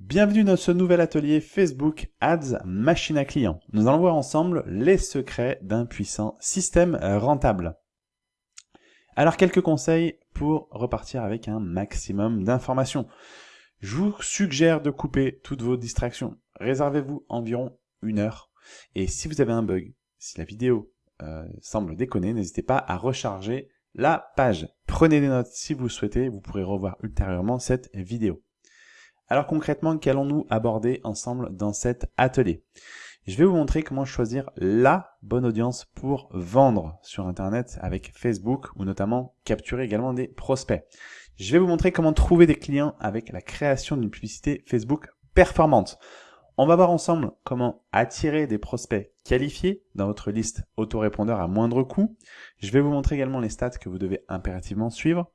Bienvenue dans ce nouvel atelier Facebook Ads Machine à client. Nous allons voir ensemble les secrets d'un puissant système rentable. Alors quelques conseils pour repartir avec un maximum d'informations. Je vous suggère de couper toutes vos distractions. Réservez-vous environ une heure. Et si vous avez un bug, si la vidéo euh, semble déconner, n'hésitez pas à recharger la page. Prenez des notes si vous souhaitez, vous pourrez revoir ultérieurement cette vidéo. Alors concrètement, qu'allons-nous aborder ensemble dans cet atelier? Je vais vous montrer comment choisir la bonne audience pour vendre sur Internet avec Facebook ou notamment capturer également des prospects. Je vais vous montrer comment trouver des clients avec la création d'une publicité Facebook performante. On va voir ensemble comment attirer des prospects qualifiés dans votre liste autorépondeur à moindre coût. Je vais vous montrer également les stats que vous devez impérativement suivre.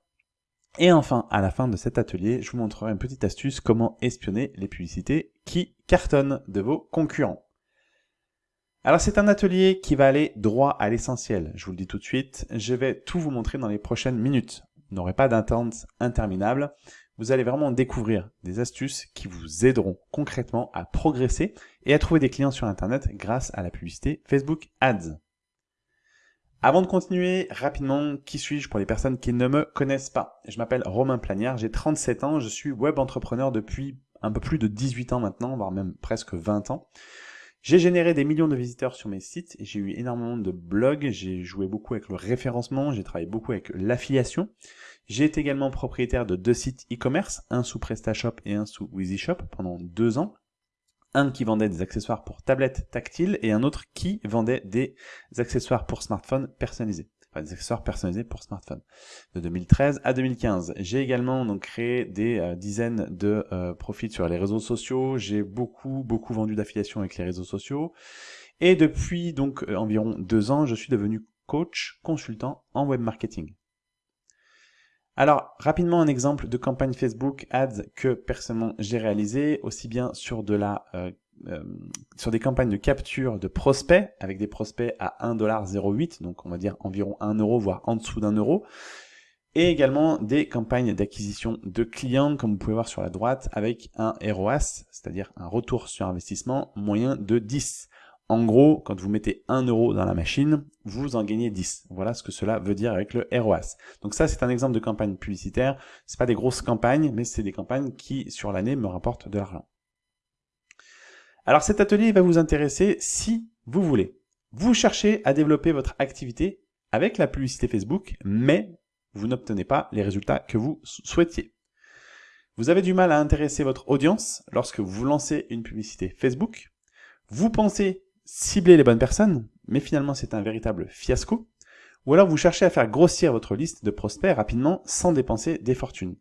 Et enfin, à la fin de cet atelier, je vous montrerai une petite astuce comment espionner les publicités qui cartonnent de vos concurrents. Alors c'est un atelier qui va aller droit à l'essentiel, je vous le dis tout de suite, je vais tout vous montrer dans les prochaines minutes. Vous n'aurez pas d'attente interminable, vous allez vraiment découvrir des astuces qui vous aideront concrètement à progresser et à trouver des clients sur Internet grâce à la publicité Facebook Ads. Avant de continuer, rapidement, qui suis-je pour les personnes qui ne me connaissent pas? Je m'appelle Romain Planière, j'ai 37 ans, je suis web entrepreneur depuis un peu plus de 18 ans maintenant, voire même presque 20 ans. J'ai généré des millions de visiteurs sur mes sites j'ai eu énormément de blogs, j'ai joué beaucoup avec le référencement, j'ai travaillé beaucoup avec l'affiliation. J'ai été également propriétaire de deux sites e-commerce, un sous PrestaShop et un sous WeezyShop pendant deux ans un qui vendait des accessoires pour tablettes tactiles et un autre qui vendait des accessoires pour smartphone personnalisés. Enfin, des accessoires personnalisés pour smartphone. De 2013 à 2015. J'ai également donc créé des euh, dizaines de euh, profits sur les réseaux sociaux. J'ai beaucoup, beaucoup vendu d'affiliation avec les réseaux sociaux. Et depuis donc euh, environ deux ans, je suis devenu coach, consultant en web marketing. Alors, rapidement un exemple de campagne Facebook Ads que personnellement j'ai réalisé, aussi bien sur de la euh, euh, sur des campagnes de capture de prospects, avec des prospects à 1,08$, donc on va dire environ 1 euro, voire en dessous d'un euro, et également des campagnes d'acquisition de clients, comme vous pouvez voir sur la droite, avec un ROAS, c'est-à-dire un retour sur investissement moyen de 10. En gros, quand vous mettez 1 euro dans la machine, vous en gagnez 10. Voilà ce que cela veut dire avec le ROAS. Donc ça, c'est un exemple de campagne publicitaire. C'est pas des grosses campagnes, mais c'est des campagnes qui, sur l'année, me rapportent de l'argent. Alors cet atelier va vous intéresser si vous voulez. Vous cherchez à développer votre activité avec la publicité Facebook, mais vous n'obtenez pas les résultats que vous souhaitiez. Vous avez du mal à intéresser votre audience lorsque vous lancez une publicité Facebook. Vous pensez cibler les bonnes personnes, mais finalement c'est un véritable fiasco, ou alors vous cherchez à faire grossir votre liste de prospects rapidement sans dépenser des fortunes.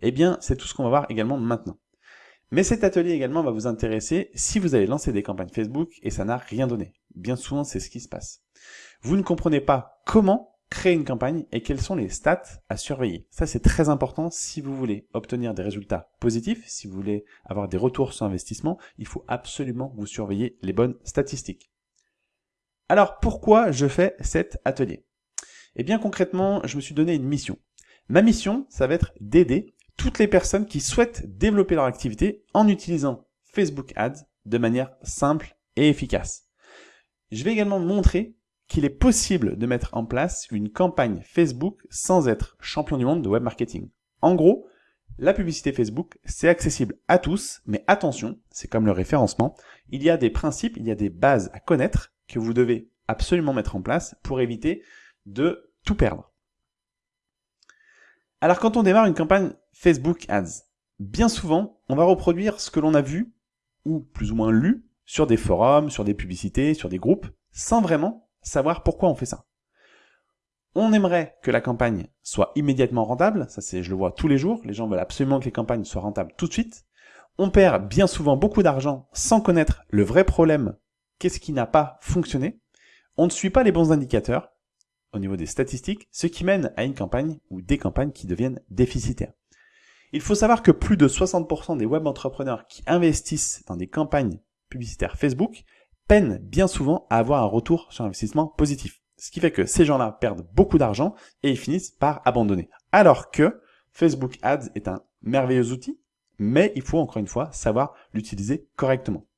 Eh bien, c'est tout ce qu'on va voir également maintenant. Mais cet atelier également va vous intéresser si vous avez lancé des campagnes Facebook et ça n'a rien donné. Bien souvent, c'est ce qui se passe. Vous ne comprenez pas comment créer une campagne et quels sont les stats à surveiller. Ça, c'est très important si vous voulez obtenir des résultats positifs, si vous voulez avoir des retours sur investissement, il faut absolument vous surveiller les bonnes statistiques. Alors, pourquoi je fais cet atelier? Eh bien, concrètement, je me suis donné une mission. Ma mission, ça va être d'aider toutes les personnes qui souhaitent développer leur activité en utilisant Facebook Ads de manière simple et efficace. Je vais également montrer qu'il est possible de mettre en place une campagne Facebook sans être champion du monde de web marketing. En gros, la publicité Facebook, c'est accessible à tous, mais attention, c'est comme le référencement, il y a des principes, il y a des bases à connaître que vous devez absolument mettre en place pour éviter de tout perdre. Alors quand on démarre une campagne Facebook Ads, bien souvent, on va reproduire ce que l'on a vu, ou plus ou moins lu, sur des forums, sur des publicités, sur des groupes, sans vraiment savoir pourquoi on fait ça. On aimerait que la campagne soit immédiatement rentable, ça c'est je le vois tous les jours, les gens veulent absolument que les campagnes soient rentables tout de suite. On perd bien souvent beaucoup d'argent sans connaître le vrai problème, qu'est-ce qui n'a pas fonctionné. On ne suit pas les bons indicateurs au niveau des statistiques, ce qui mène à une campagne ou des campagnes qui deviennent déficitaires. Il faut savoir que plus de 60% des web entrepreneurs qui investissent dans des campagnes publicitaires Facebook peinent bien souvent à avoir un retour sur investissement positif. Ce qui fait que ces gens-là perdent beaucoup d'argent et ils finissent par abandonner. Alors que Facebook Ads est un merveilleux outil, mais il faut encore une fois savoir l'utiliser correctement.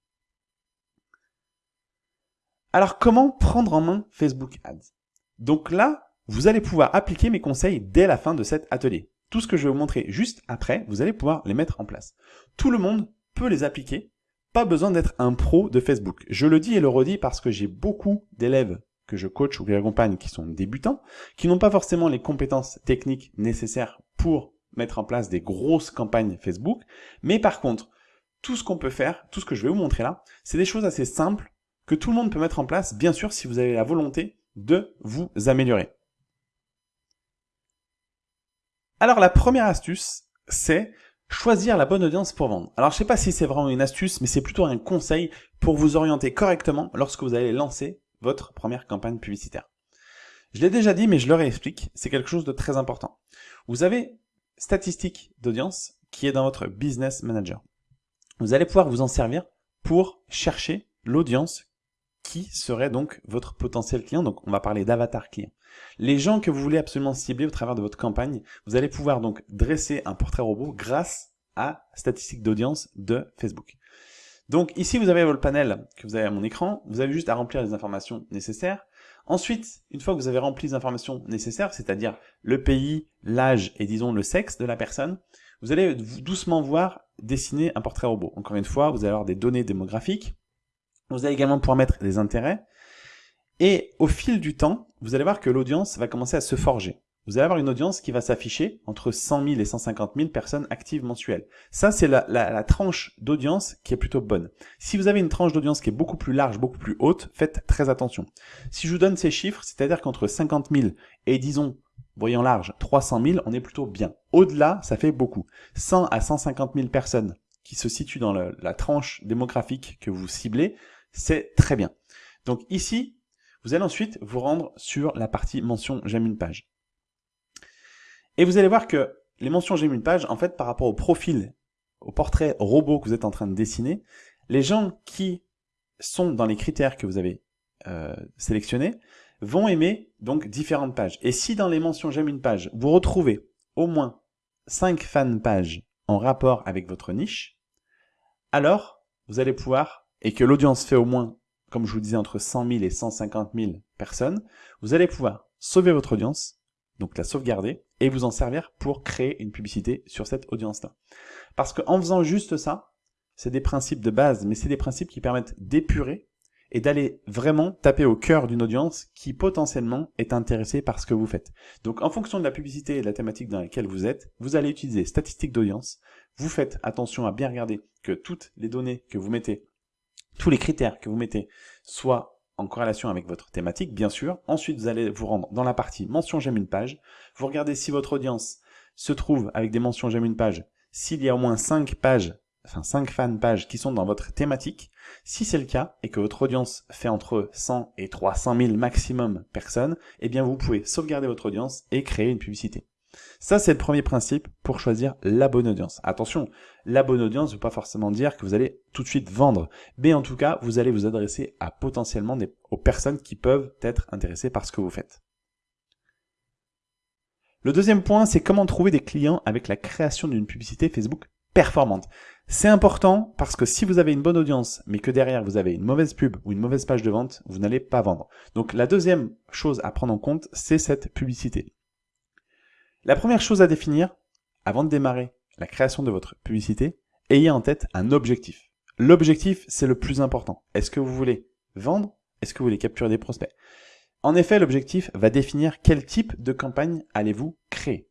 Alors comment prendre en main Facebook Ads? Donc là, vous allez pouvoir appliquer mes conseils dès la fin de cet atelier. Tout ce que je vais vous montrer juste après, vous allez pouvoir les mettre en place. Tout le monde peut les appliquer, pas besoin d'être un pro de Facebook. Je le dis et le redis parce que j'ai beaucoup d'élèves que je coach ou que j'accompagne qui sont débutants, qui n'ont pas forcément les compétences techniques nécessaires pour mettre en place des grosses campagnes Facebook, mais par contre, tout ce qu'on peut faire, tout ce que je vais vous montrer là, c'est des choses assez simples que tout le monde peut mettre en place, bien sûr si vous avez la volonté de vous améliorer. Alors la première astuce, c'est choisir la bonne audience pour vendre. Alors je sais pas si c'est vraiment une astuce, mais c'est plutôt un conseil pour vous orienter correctement lorsque vous allez lancer votre première campagne publicitaire. Je l'ai déjà dit, mais je le réexplique, c'est quelque chose de très important. Vous avez statistique d'audience qui est dans votre Business Manager. Vous allez pouvoir vous en servir pour chercher l'audience qui serait donc votre potentiel client. Donc, on va parler d'avatar client. Les gens que vous voulez absolument cibler au travers de votre campagne, vous allez pouvoir donc dresser un portrait robot grâce à statistique d'audience de Facebook. Donc ici, vous avez votre panel que vous avez à mon écran. Vous avez juste à remplir les informations nécessaires. Ensuite, une fois que vous avez rempli les informations nécessaires, c'est-à-dire le pays, l'âge et disons le sexe de la personne, vous allez doucement voir dessiner un portrait robot. Encore une fois, vous allez avoir des données démographiques. Vous allez également pouvoir mettre des intérêts. Et au fil du temps, vous allez voir que l'audience va commencer à se forger vous allez avoir une audience qui va s'afficher entre 100 000 et 150 000 personnes actives mensuelles. Ça, c'est la, tranche d'audience qui est plutôt bonne. Si vous avez une tranche d'audience qui est beaucoup plus large, beaucoup plus haute, faites très attention. Si je vous donne ces chiffres, c'est-à-dire qu'entre 50 000 et disons, voyons large, 300 000, on est plutôt bien. Au-delà, ça fait beaucoup. 100 à 150 000 personnes qui se situent dans la tranche démographique que vous ciblez, c'est très bien. Donc ici, vous allez ensuite vous rendre sur la partie mention j'aime une page. Et vous allez voir que les mentions j'aime une page, en fait, par rapport au profil, au portrait robot que vous êtes en train de dessiner, les gens qui sont dans les critères que vous avez euh, sélectionnés vont aimer donc différentes pages. Et si dans les mentions j'aime une page, vous retrouvez au moins 5 fan pages en rapport avec votre niche, alors vous allez pouvoir, et que l'audience fait au moins, comme je vous disais, entre 100 000 et 150 000 personnes, vous allez pouvoir sauver votre audience, donc la sauvegarder, et vous en servir pour créer une publicité sur cette audience-là. Parce qu'en faisant juste ça, c'est des principes de base, mais c'est des principes qui permettent d'épurer et d'aller vraiment taper au cœur d'une audience qui potentiellement est intéressée par ce que vous faites. Donc en fonction de la publicité et de la thématique dans laquelle vous êtes, vous allez utiliser statistiques d'audience, vous faites attention à bien regarder que toutes les données que vous mettez, tous les critères que vous mettez soient en corrélation avec votre thématique, bien sûr. Ensuite, vous allez vous rendre dans la partie mention j'aime une page. Vous regardez si votre audience se trouve avec des mentions j'aime une page, s'il y a au moins 5 pages, enfin 5 fan pages qui sont dans votre thématique. Si c'est le cas et que votre audience fait entre 100 et 300 000 maximum personnes, eh bien vous pouvez sauvegarder votre audience et créer une publicité. Ça, c'est le premier principe pour choisir la bonne audience. Attention, la bonne audience ne veut pas forcément dire que vous allez tout de suite vendre, mais en tout cas, vous allez vous adresser à potentiellement aux personnes qui peuvent être intéressées par ce que vous faites. Le deuxième point, c'est comment trouver des clients avec la création d'une publicité Facebook performante. C'est important parce que si vous avez une bonne audience, mais que derrière vous avez une mauvaise pub ou une mauvaise page de vente, vous n'allez pas vendre. Donc la deuxième chose à prendre en compte, c'est cette publicité. La première chose à définir, avant de démarrer la création de votre publicité, ayez en tête un objectif. L'objectif, c'est le plus important. Est-ce que vous voulez vendre? Est-ce que vous voulez capturer des prospects? En effet, l'objectif va définir quel type de campagne allez-vous créer.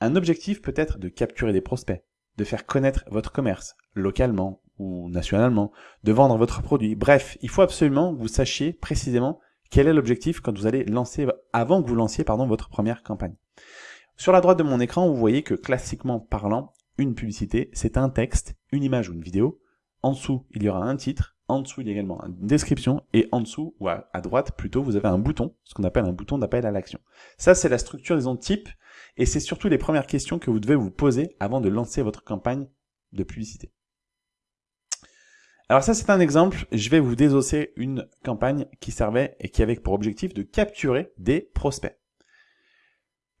Un objectif peut être de capturer des prospects, de faire connaître votre commerce, localement ou nationalement, de vendre votre produit. Bref, il faut absolument que vous sachiez précisément quel est l'objectif quand vous allez lancer, avant que vous lanciez pardon, votre première campagne. Sur la droite de mon écran, vous voyez que classiquement parlant, une publicité, c'est un texte, une image ou une vidéo. En dessous, il y aura un titre. En dessous, il y a également une description. Et en dessous, ou à, droite plutôt, vous avez un bouton, ce qu'on appelle un bouton d'appel à l'action. Ça, c'est la structure, disons, type. Et c'est surtout les premières questions que vous devez vous poser avant de lancer votre campagne de publicité. Alors ça, c'est un exemple. Je vais vous désosser une campagne qui servait et qui avait pour objectif de capturer des prospects.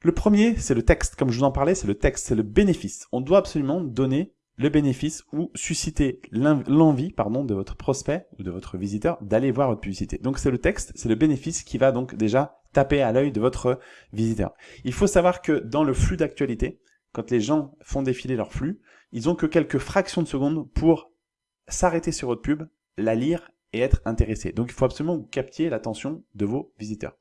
Le premier, c'est le texte. Comme je vous en parlais, c'est le texte, c'est le bénéfice. On doit absolument donner le bénéfice ou susciter l'envie pardon de votre prospect ou de votre visiteur d'aller voir votre publicité. Donc c'est le texte, c'est le bénéfice qui va donc déjà taper à l'œil de votre visiteur. Il faut savoir que dans le flux d'actualité, quand les gens font défiler leur flux, ils ont que quelques fractions de secondes pour s'arrêter sur votre pub, la lire et être intéressés. Donc il faut absolument que l'attention de vos visiteurs.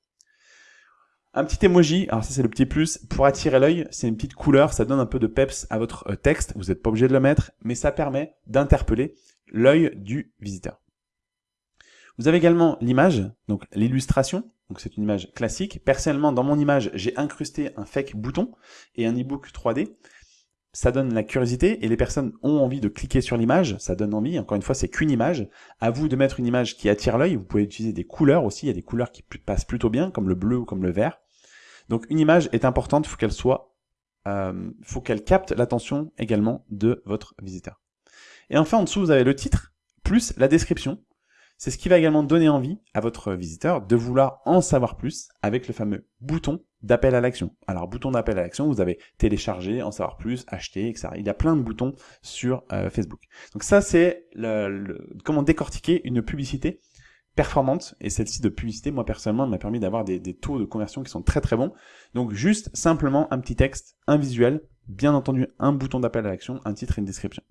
Un petit emoji, alors ça c'est le petit plus, pour attirer l'œil, c'est une petite couleur, ça donne un peu de peps à votre euh, texte, vous n'êtes pas obligé de le mettre, mais ça permet d'interpeller l'œil du visiteur. Vous avez également l'image, donc l'illustration, donc c'est une image classique. Personnellement, dans mon image, j'ai incrusté un fake bouton et un ebook 3D. Ça donne la curiosité et les personnes ont envie de cliquer sur l'image, ça donne envie. Encore une fois, c'est qu'une image. À vous de mettre une image qui attire l'œil. Vous pouvez utiliser des couleurs aussi. Il y a des couleurs qui passent plutôt bien, comme le bleu ou comme le vert. Donc une image est importante, il faut qu'elle soit, euh, faut qu'elle capte l'attention également de votre visiteur. Et enfin en dessous vous avez le titre plus la description. C'est ce qui va également donner envie à votre visiteur de vouloir en savoir plus avec le fameux bouton d'appel à l'action. Alors bouton d'appel à l'action, vous avez télécharger, en savoir plus, acheter, etc. Il y a plein de boutons sur euh, Facebook. Donc ça c'est comment décortiquer une publicité performante et celle-ci de publicité, moi personnellement, m'a permis d'avoir des, taux de conversion qui sont très très bons. Donc juste simplement un petit texte, un visuel, bien entendu un bouton d'appel à l'action, un titre et une description.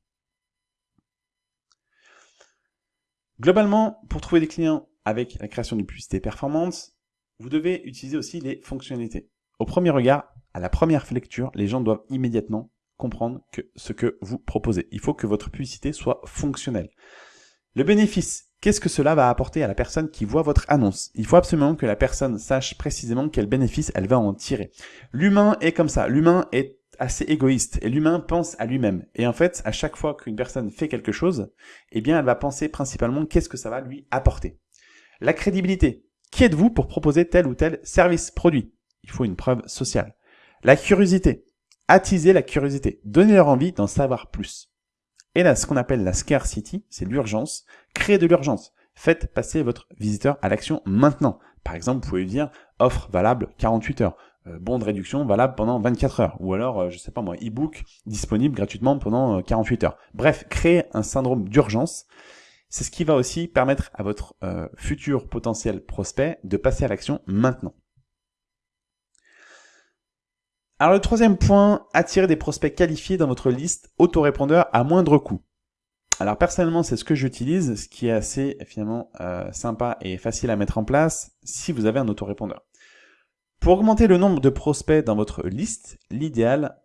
Globalement, pour trouver des clients avec la création d'une publicité performante, vous devez utiliser aussi les fonctionnalités. Au premier regard, à la première lecture, les gens doivent immédiatement comprendre que ce que vous proposez. Il faut que votre publicité soit fonctionnelle. Le bénéfice, Qu'est-ce que cela va apporter à la personne qui voit votre annonce? Il faut absolument que la personne sache précisément quel bénéfice elle va en tirer. L'humain est comme ça, l'humain est assez égoïste et l'humain pense à lui-même. Et en fait, à chaque fois qu'une personne fait quelque chose, eh bien, elle va penser principalement qu'est-ce que ça va lui apporter. La crédibilité. Qui êtes-vous pour proposer tel ou tel service, produit? Il faut une preuve sociale. La curiosité. Attiser la curiosité. Donner leur envie d'en savoir plus. Et là, ce qu'on appelle la scarcity, c'est l'urgence. Créez de l'urgence. Faites passer votre visiteur à l'action maintenant. Par exemple, vous pouvez dire offre valable 48 heures, euh, bon de réduction valable pendant 24 heures, ou alors, euh, je sais pas moi, e-book disponible gratuitement pendant 48 euh, heures. Bref, créez un syndrome d'urgence. C'est ce qui va aussi permettre à votre futur potentiel prospect de passer à l'action maintenant. Alors le troisième point, attirer des prospects qualifiés dans votre liste autorépondeur à moindre coût. Alors personnellement, c'est ce que j'utilise, ce qui est assez finalement euh, sympa et facile à mettre en place si vous avez un autorépondeur. Pour augmenter le nombre de prospects dans votre liste, l'idéal,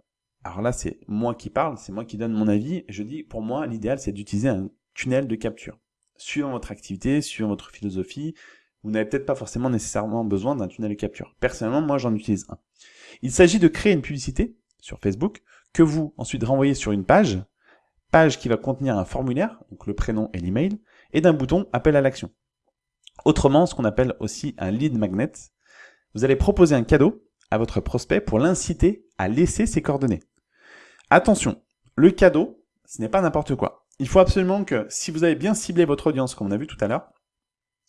alors là c'est moi qui parle, c'est moi qui donne mon avis, je dis pour moi l'idéal c'est d'utiliser un tunnel de capture. Suivant votre activité, suivant votre philosophie, vous n'avez peut-être pas forcément nécessairement besoin d'un tunnel de capture. Personnellement, moi j'en utilise un. Il s'agit de créer une publicité sur Facebook que vous ensuite renvoyez sur une page, page qui va contenir un formulaire, donc le prénom et l'email, et d'un bouton appel à l'action. Autrement, ce qu'on appelle aussi un lead magnet, vous allez proposer un cadeau à votre prospect pour l'inciter à laisser ses coordonnées. Attention, le cadeau, ce n'est pas n'importe quoi. Il faut absolument que, si vous avez bien ciblé votre audience, comme on a vu tout à l'heure,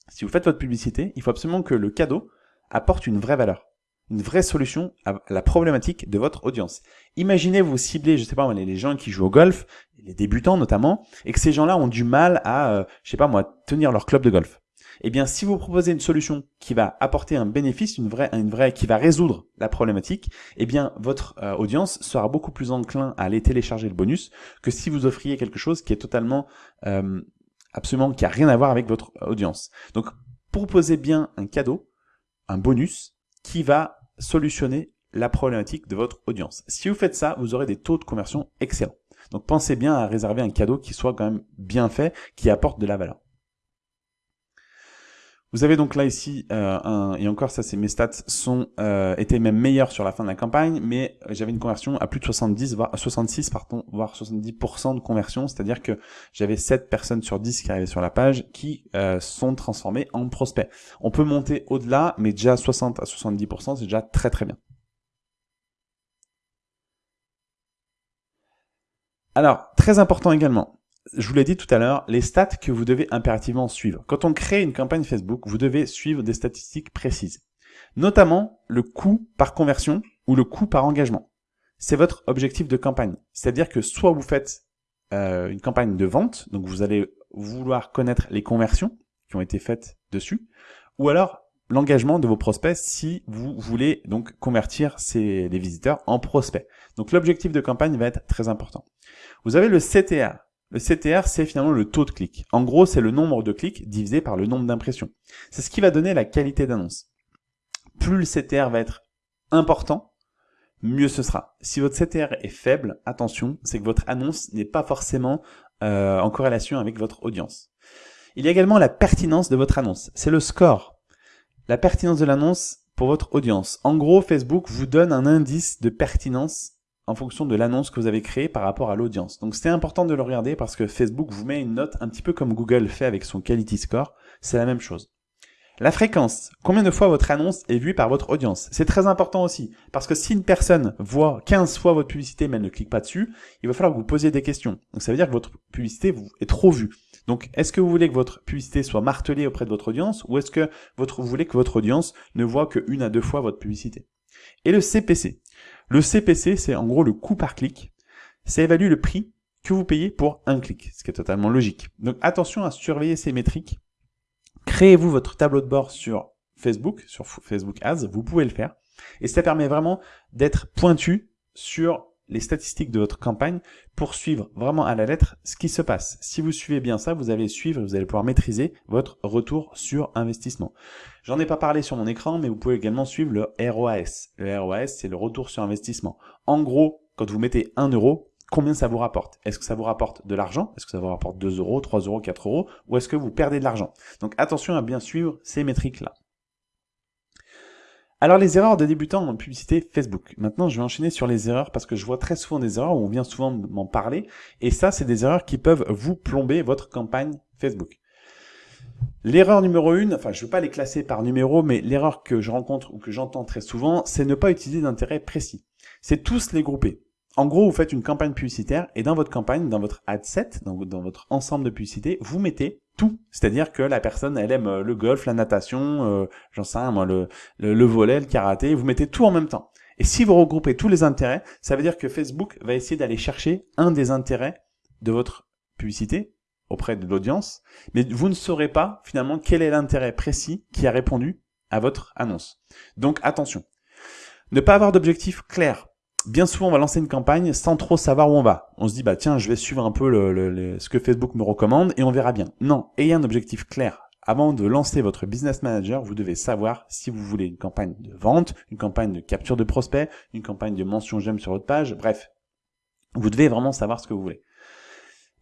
si vous faites votre publicité, il faut absolument que le cadeau apporte une vraie valeur une vraie solution à la problématique de votre audience. Imaginez vous cibler, je sais pas les gens qui jouent au golf, les débutants notamment, et que ces gens-là ont du mal à, euh, je sais pas moi, tenir leur club de golf. Eh bien, si vous proposez une solution qui va apporter un bénéfice, une vraie, une vraie, qui va résoudre la problématique, eh bien, votre euh, audience sera beaucoup plus enclin à aller télécharger le bonus que si vous offriez quelque chose qui est totalement, euh, absolument, qui a rien à voir avec votre audience. Donc, proposez bien un cadeau, un bonus, qui va solutionner la problématique de votre audience. Si vous faites ça, vous aurez des taux de conversion excellents. Donc pensez bien à réserver un cadeau qui soit quand même bien fait, qui apporte de la valeur. Vous avez donc là ici, euh, un, et encore ça c'est mes stats, sont euh, étaient même meilleurs sur la fin de la campagne, mais j'avais une conversion à plus de 70, voire 66, pardon, voire 70% de conversion, c'est-à-dire que j'avais 7 personnes sur 10 qui arrivaient sur la page qui euh, sont transformées en prospects. On peut monter au-delà, mais déjà 60 à 70%, c'est déjà très très bien. Alors, très important également, je vous l'ai dit tout à l'heure, les stats que vous devez impérativement suivre. Quand on crée une campagne Facebook, vous devez suivre des statistiques précises. Notamment le coût par conversion ou le coût par engagement. C'est votre objectif de campagne. C'est-à-dire que soit vous faites euh, une campagne de vente, donc vous allez vouloir connaître les conversions qui ont été faites dessus, ou alors l'engagement de vos prospects si vous voulez donc convertir ces, les visiteurs en prospects. Donc l'objectif de campagne va être très important. Vous avez le CTR. Le CTR, c'est finalement le taux de clic. En gros, c'est le nombre de clics divisé par le nombre d'impressions. C'est ce qui va donner la qualité d'annonce. Plus le CTR va être important, mieux ce sera. Si votre CTR est faible, attention, c'est que votre annonce n'est pas forcément euh, en corrélation avec votre audience. Il y a également la pertinence de votre annonce. C'est le score. La pertinence de l'annonce pour votre audience. En gros, Facebook vous donne un indice de pertinence en fonction de l'annonce que vous avez créée par rapport à l'audience. Donc c'est important de le regarder parce que Facebook vous met une note un petit peu comme Google fait avec son Quality Score. C'est la même chose. La fréquence. Combien de fois votre annonce est vue par votre audience? C'est très important aussi. Parce que si une personne voit 15 fois votre publicité mais elle ne clique pas dessus, il va falloir que vous posiez des questions. Donc ça veut dire que votre publicité est trop vue. Donc, est-ce que vous voulez que votre publicité soit martelée auprès de votre audience ou est-ce que votre, vous voulez que votre audience ne voit qu'une à deux fois votre publicité? Et le CPC. Le CPC, c'est en gros le coût par clic. Ça évalue le prix que vous payez pour un clic, ce qui est totalement logique. Donc, attention à surveiller ces métriques. Créez-vous votre tableau de bord sur Facebook, sur Facebook Ads, vous pouvez le faire. Et ça permet vraiment d'être pointu sur les statistiques de votre campagne pour suivre vraiment à la lettre ce qui se passe. Si vous suivez bien ça, vous allez suivre, vous allez pouvoir maîtriser votre retour sur investissement. J'en ai pas parlé sur mon écran, mais vous pouvez également suivre le ROAS. Le ROAS, c'est le retour sur investissement. En gros, quand vous mettez 1 euro, combien ça vous rapporte? Est-ce que ça vous rapporte de l'argent? Est-ce que ça vous rapporte 2 euros, 3 euros, 4 euros? Ou est-ce que vous perdez de l'argent? Donc attention à bien suivre ces métriques-là. Alors les erreurs de débutants en publicité Facebook. Maintenant, je vais enchaîner sur les erreurs parce que je vois très souvent des erreurs où on vient souvent m'en parler. Et ça, c'est des erreurs qui peuvent vous plomber votre campagne Facebook. L'erreur numéro une, enfin je ne veux pas les classer par numéro, mais l'erreur que je rencontre ou que j'entends très souvent, c'est ne pas utiliser d'intérêt précis. C'est tous les grouper. En gros, vous faites une campagne publicitaire et dans votre campagne, dans votre ad set, dans, dans votre ensemble de publicité, vous mettez tout. C'est-à-dire que la personne, elle aime euh, le golf, la natation, euh, j'en sais rien, moi, le, le, volet, le karaté, vous mettez tout en même temps. Et si vous regroupez tous les intérêts, ça veut dire que Facebook va essayer d'aller chercher un des intérêts de votre publicité auprès de l'audience, mais vous ne saurez pas finalement quel est l'intérêt précis qui a répondu à votre annonce. Donc attention. Ne pas avoir d'objectif clair bien souvent, on va lancer une campagne sans trop savoir où on va. On se dit, bah tiens, je vais suivre un peu ce que Facebook me recommande et on verra bien. Non, ayez un objectif clair. Avant de lancer votre business manager, vous devez savoir si vous voulez une campagne de vente, une campagne de capture de prospects, une campagne de mention j'aime sur votre page, bref. Vous devez vraiment savoir ce que vous voulez.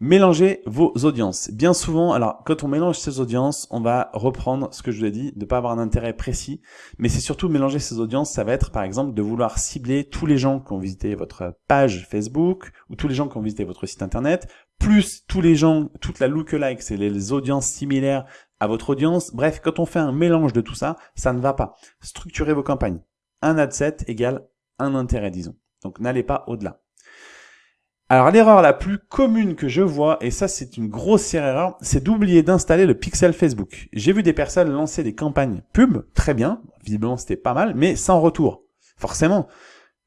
Mélangez vos audiences. Bien souvent, alors quand on mélange ces audiences, on va reprendre ce que je vous ai dit, de ne pas avoir un intérêt précis, mais c'est surtout mélanger ces audiences, ça va être par exemple de vouloir cibler tous les gens qui ont visité votre page Facebook, ou tous les gens qui ont visité votre site internet, plus tous les gens, toute la lookalike, c'est les audiences similaires à votre audience. Bref, quand on fait un mélange de tout ça, ça ne va pas. Structurez vos campagnes. Un ad set égale un intérêt, disons. Donc n'allez pas au-delà. Alors l'erreur la plus commune que je vois, et ça c'est une grosse erreur, c'est d'oublier d'installer le pixel Facebook. J'ai vu des personnes lancer des campagnes pub, très bien, visiblement c'était pas mal, mais sans retour. Forcément,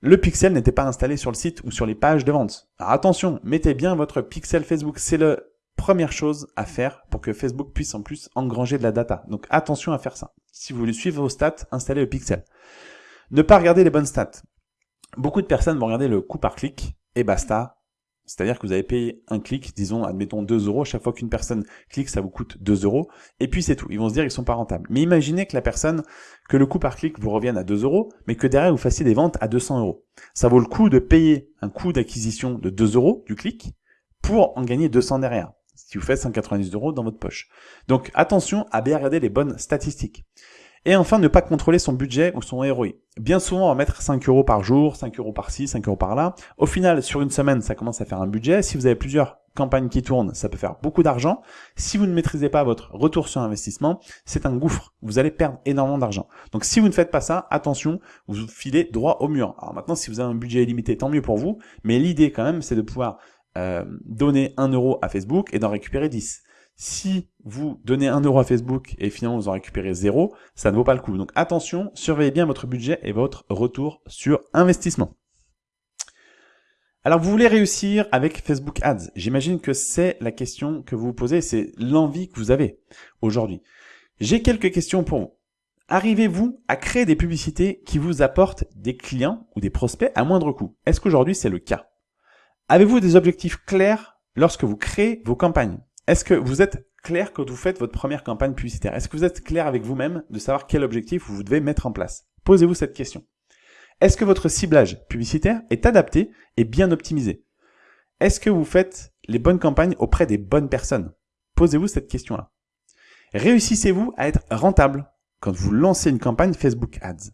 le pixel n'était pas installé sur le site ou sur les pages de vente. Alors attention, mettez bien votre pixel Facebook, c'est la première chose à faire pour que Facebook puisse en plus engranger de la data. Donc attention à faire ça. Si vous voulez suivre vos stats, installez le pixel. Ne pas regarder les bonnes stats. Beaucoup de personnes vont regarder le coût par clic et basta, c'est-à-dire que vous avez payé un clic, disons, admettons 2 euros, chaque fois qu'une personne clique, ça vous coûte 2 euros, et puis c'est tout. Ils vont se dire qu'ils sont pas rentables. Mais imaginez que la personne, que le coût par clic vous revienne à 2 euros, mais que derrière vous fassiez des ventes à 200 euros. Ça vaut le coup de payer un coût d'acquisition de 2 euros du clic pour en gagner 200 derrière. Si vous faites 190 euros dans votre poche. Donc attention à bien regarder les bonnes statistiques. Et enfin, ne pas contrôler son budget ou son ROI. Bien souvent, on va mettre 5 euros par jour, 5 euros par-ci, 5 euros par-là. Au final, sur une semaine, ça commence à faire un budget. Si vous avez plusieurs campagnes qui tournent, ça peut faire beaucoup d'argent. Si vous ne maîtrisez pas votre retour sur investissement, c'est un gouffre. Vous allez perdre énormément d'argent. Donc si vous ne faites pas ça, attention, vous filez droit au mur. Alors maintenant, si vous avez un budget illimité, tant mieux pour vous. Mais l'idée quand même, c'est de pouvoir euh, donner 1 euro à Facebook et d'en récupérer 10. Si vous donnez 1 euro à Facebook et finalement vous en récupérez 0, ça ne vaut pas le coup. Donc attention, surveillez bien votre budget et votre retour sur investissement. Alors, vous voulez réussir avec Facebook Ads. J'imagine que c'est la question que vous vous posez, c'est l'envie que vous avez aujourd'hui. J'ai quelques questions pour vous. Arrivez-vous à créer des publicités qui vous apportent des clients ou des prospects à moindre coût? Est-ce qu'aujourd'hui c'est le cas? Avez-vous des objectifs clairs lorsque vous créez vos campagnes? Est-ce que vous êtes clair quand vous faites votre première campagne publicitaire? Est-ce que vous êtes clair avec vous-même de savoir quel objectif vous devez mettre en place? Posez-vous cette question. Est-ce que votre ciblage publicitaire est adapté et bien optimisé? Est-ce que vous faites les bonnes campagnes auprès des bonnes personnes? Posez-vous cette question-là. Réussissez-vous à être rentable quand vous lancez une campagne Facebook Ads?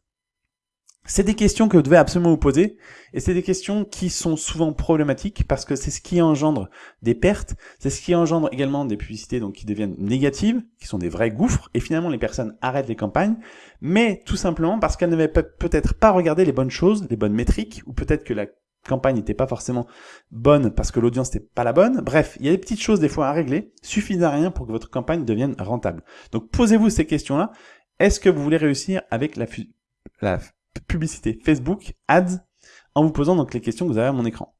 C'est des questions que vous devez absolument vous poser et c'est des questions qui sont souvent problématiques parce que c'est ce qui engendre des pertes, c'est ce qui engendre également des publicités donc qui deviennent négatives, qui sont des vrais gouffres et finalement les personnes arrêtent les campagnes, mais tout simplement parce qu'elles n'avaient peut-être pas regardé les bonnes choses, les bonnes métriques ou peut-être que la campagne n'était pas forcément bonne parce que l'audience n'était pas la bonne. Bref, il y a des petites choses des fois à régler, suffit à rien pour que votre campagne devienne rentable. Donc posez-vous ces questions-là. Est-ce que vous voulez réussir avec la, la publicité Facebook, ads, en vous posant donc les questions que vous avez à mon écran.